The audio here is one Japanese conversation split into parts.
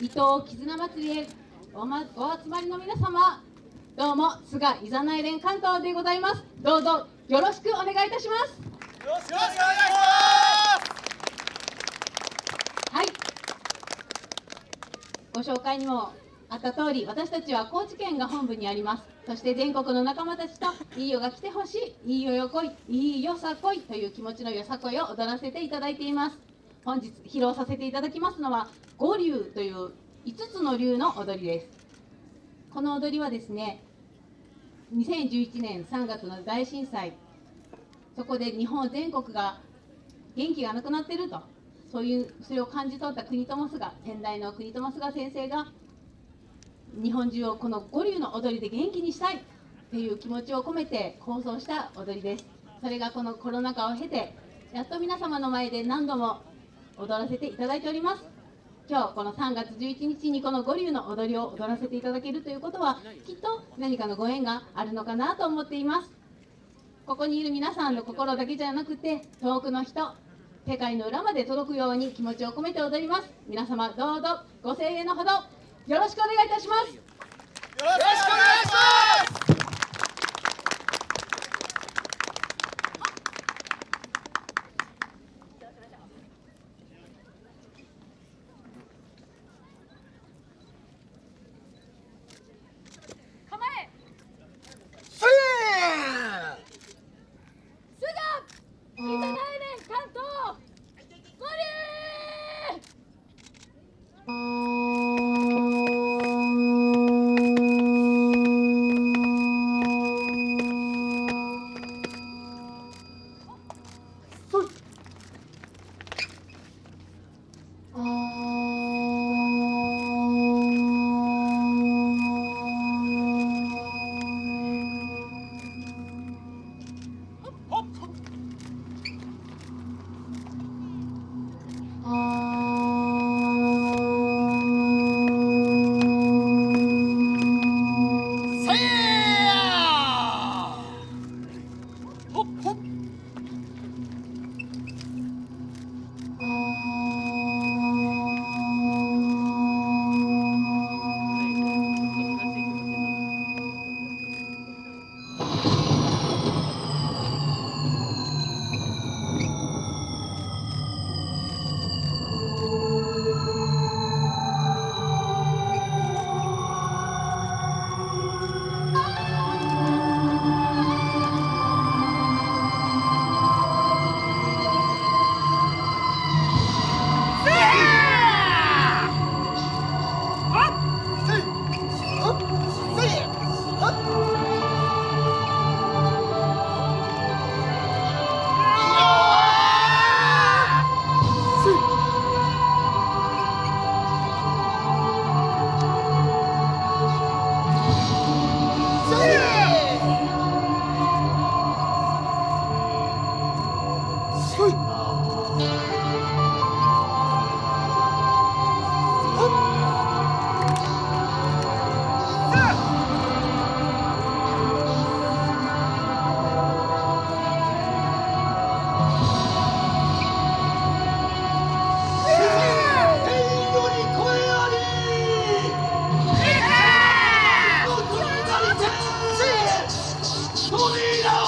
伊藤絆祭りへお,、ま、お集まりの皆様どうも菅いざない連関東でございます。どうぞよろしくお願いいたします。よろしくお願いします。はい。ご紹介にもあった通り私たちは高知県が本部にあります。そして全国の仲間たちといいよが来てほしいいいよよこいいいよさこいという気持ちのよさこいを踊らせていただいています。本日披露させていただきますのは五流という5つの流の踊りです。この踊りはですね2011年3月の大震災。そこで日本全国が元気がなくなっていると。そういうそれを感じ取った国友菅先代の国友菅先生が日本中をこの五流の踊りで元気にしたい。っていう気持ちを込めて構想した踊りです。それがこのコロナ禍を経てやっと皆様の前で何度も踊らせていただいております。今日この3月11日にこの五流の踊りを踊らせていただけるということはきっと何かのご縁があるのかなと思っています。ここにいる皆さんの心だけじゃなくて遠くの人世界の裏まで届くように気持ちを込めて踊ります。皆様どうぞご声援のほどよろしくお願いいたします。よろしくお願いします。Unida!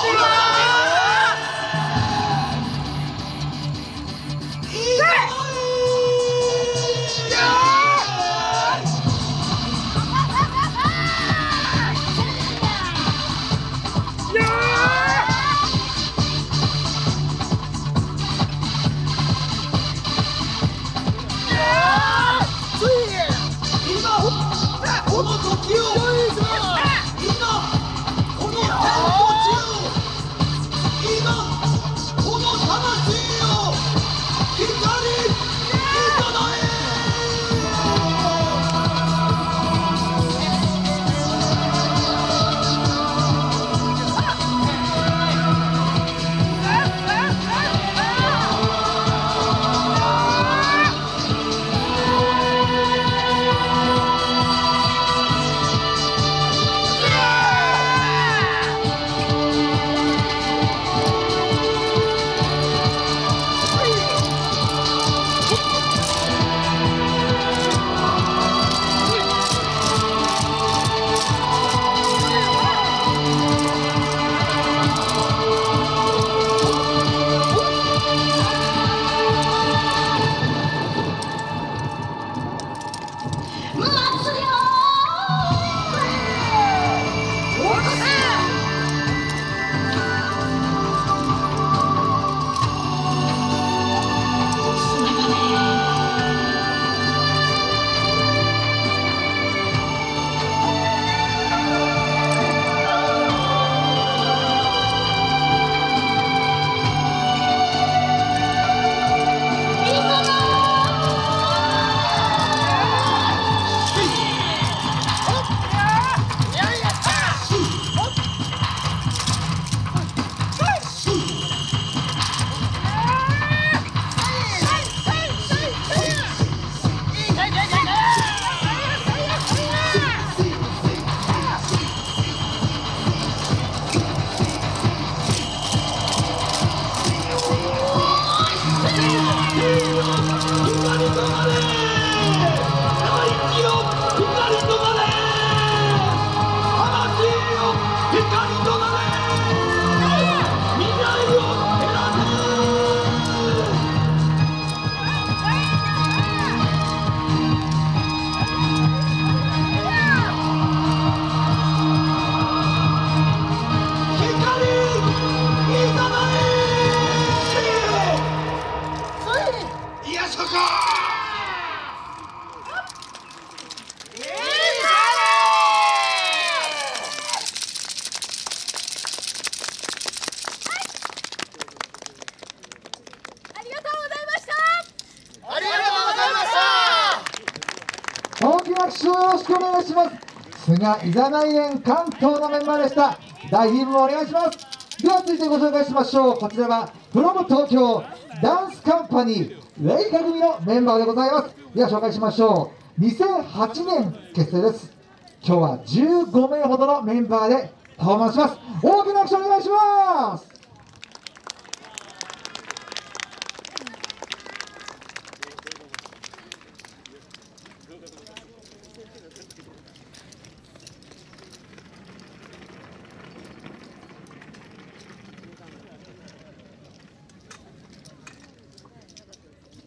拍手をよろしくお願いします。菅いざない園関東のメンバーでした。大ヒームお願いします。では続いてご紹介しましょう。こちらはフロム東京ダンスカンパニーレイカ組のメンバーでございます。では紹介しましょう。2008年結成です。今日は15名ほどのメンバーでパフォーマンスします。大きな拍手お願いします。